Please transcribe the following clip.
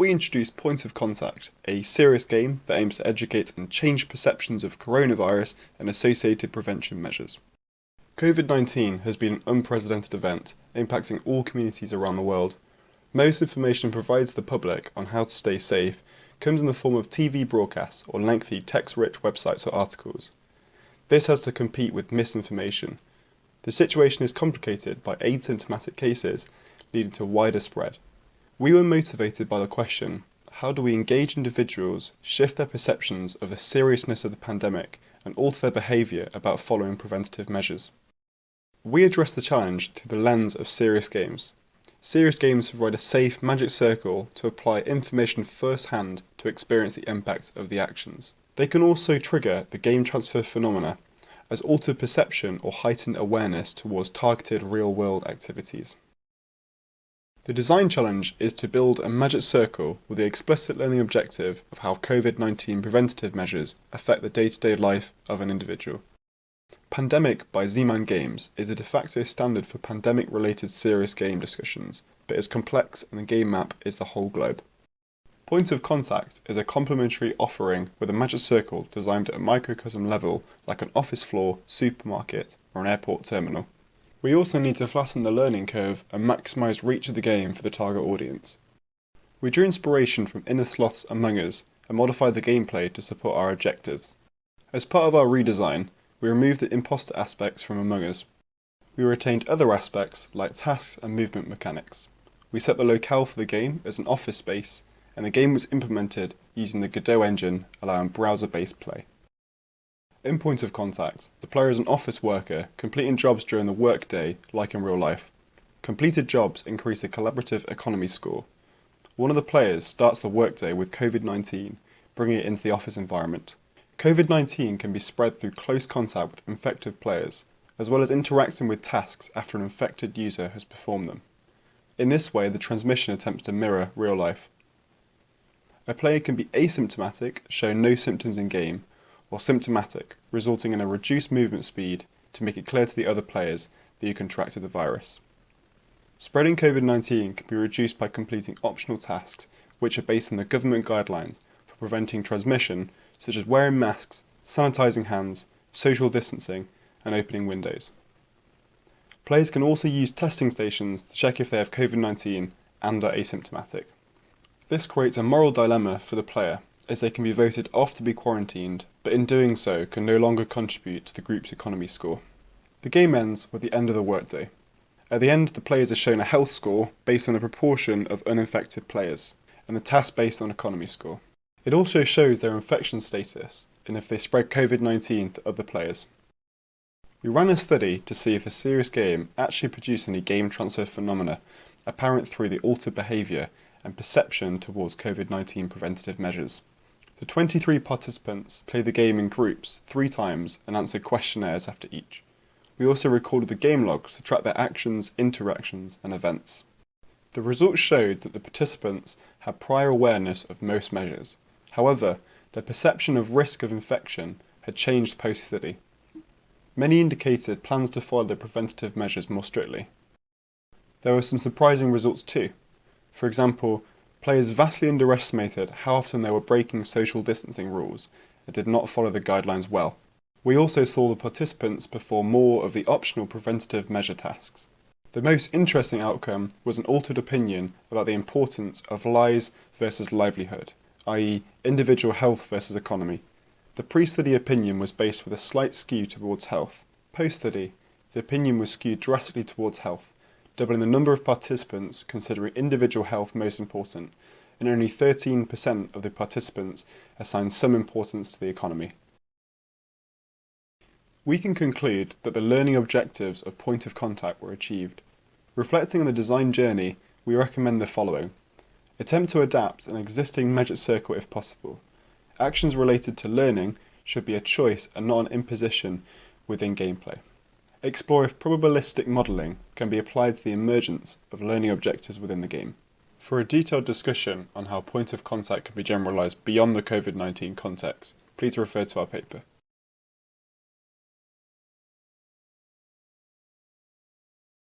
we introduced Point of Contact, a serious game that aims to educate and change perceptions of coronavirus and associated prevention measures. COVID-19 has been an unprecedented event, impacting all communities around the world. Most information provided to the public on how to stay safe comes in the form of TV broadcasts or lengthy text-rich websites or articles. This has to compete with misinformation. The situation is complicated by asymptomatic cases, leading to wider spread. We were motivated by the question, how do we engage individuals, shift their perceptions of the seriousness of the pandemic, and alter their behaviour about following preventative measures? We address the challenge through the lens of serious games. Serious games provide a safe magic circle to apply information firsthand to experience the impact of the actions. They can also trigger the game transfer phenomena as altered perception or heightened awareness towards targeted real-world activities. The design challenge is to build a magic circle with the explicit learning objective of how COVID-19 preventative measures affect the day-to-day -day life of an individual. Pandemic by Z-Man Games is a de facto standard for pandemic-related serious game discussions, but is complex and the game map is the whole globe. Point of Contact is a complementary offering with a magic circle designed at a microcosm level like an office floor, supermarket or an airport terminal. We also need to flatten the learning curve and maximise reach of the game for the target audience. We drew inspiration from Innersloth's Among Us and modified the gameplay to support our objectives. As part of our redesign, we removed the imposter aspects from Among Us. We retained other aspects like tasks and movement mechanics. We set the locale for the game as an office space and the game was implemented using the Godot engine allowing browser-based play. In point of contact, the player is an office worker completing jobs during the workday like in real life. Completed jobs increase the collaborative economy score. One of the players starts the workday with COVID-19, bringing it into the office environment. COVID-19 can be spread through close contact with infected players, as well as interacting with tasks after an infected user has performed them. In this way, the transmission attempts to mirror real life. A player can be asymptomatic, showing no symptoms in game, or symptomatic, resulting in a reduced movement speed to make it clear to the other players that you contracted the virus. Spreading COVID-19 can be reduced by completing optional tasks which are based on the government guidelines for preventing transmission such as wearing masks, sanitising hands, social distancing and opening windows. Players can also use testing stations to check if they have COVID-19 and are asymptomatic. This creates a moral dilemma for the player as they can be voted off to be quarantined, but in doing so can no longer contribute to the group's economy score. The game ends with the end of the workday. At the end, the players are shown a health score based on the proportion of uninfected players, and the task based on economy score. It also shows their infection status, and if they spread COVID-19 to other players. We ran a study to see if a serious game actually produced any game transfer phenomena apparent through the altered behaviour and perception towards COVID-19 preventative measures. The 23 participants played the game in groups three times and answered questionnaires after each. We also recorded the game logs to track their actions, interactions and events. The results showed that the participants had prior awareness of most measures. However, their perception of risk of infection had changed post-study. Many indicated plans to follow the preventative measures more strictly. There were some surprising results too. For example, Players vastly underestimated how often they were breaking social distancing rules and did not follow the guidelines well. We also saw the participants perform more of the optional preventative measure tasks. The most interesting outcome was an altered opinion about the importance of lives versus livelihood, i.e. individual health versus economy. The pre-study opinion was based with a slight skew towards health. Post-study, the opinion was skewed drastically towards health, doubling the number of participants considering individual health most important, and only 13% of the participants assigned some importance to the economy. We can conclude that the learning objectives of point of contact were achieved. Reflecting on the design journey, we recommend the following. Attempt to adapt an existing magic circle if possible. Actions related to learning should be a choice and not an imposition within gameplay. Explore if probabilistic modelling can be applied to the emergence of learning objectives within the game. For a detailed discussion on how point of contact can be generalised beyond the COVID-19 context, please refer to our paper.